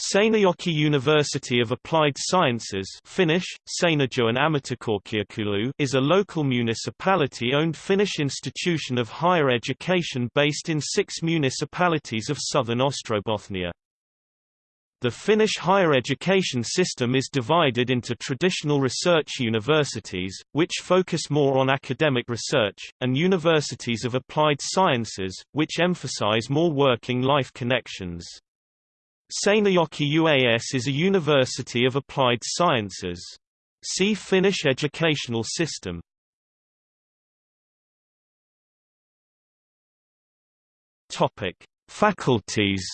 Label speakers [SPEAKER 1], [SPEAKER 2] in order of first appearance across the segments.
[SPEAKER 1] Seinäjoki University of Applied Sciences Finnish, is a local municipality-owned Finnish institution of higher education based in six municipalities of southern Ostrobothnia. The Finnish higher education system is divided into traditional research universities, which focus more on academic research, and universities of applied sciences, which emphasize more working life connections. Seinäjoki UAS is a university of applied sciences. See Finnish educational system. Topic: Faculties.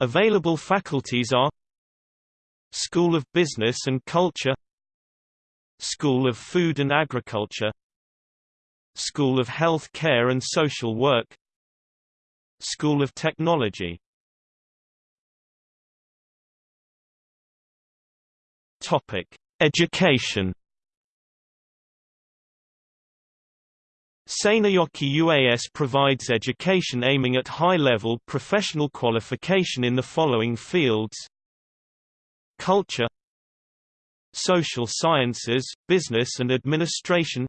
[SPEAKER 1] Available faculties are School of Business and Culture School of Food and Agriculture School of Health Care and Social Work School of Technology. Topic: Education. Seinäjoki UAS provides education aiming at high-level professional qualification in the following fields. Culture. Social sciences, business and administration.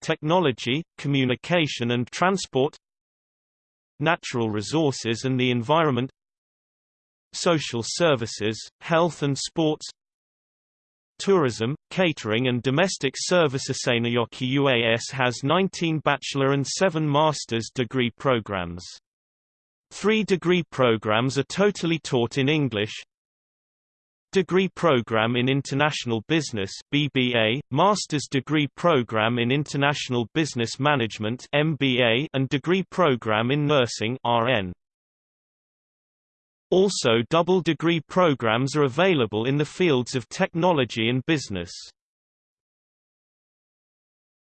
[SPEAKER 1] Technology, communication and transport natural resources and the environment social services, health and sports tourism, catering and domestic service Seinäjoki UAS has 19 bachelor and 7 master's degree programs. Three degree programs are totally taught in English, Degree Program in International Business BBA, Master's Degree Program in International Business Management MBA, and Degree Program in Nursing RN. Also double degree programs are available in the fields of technology and business.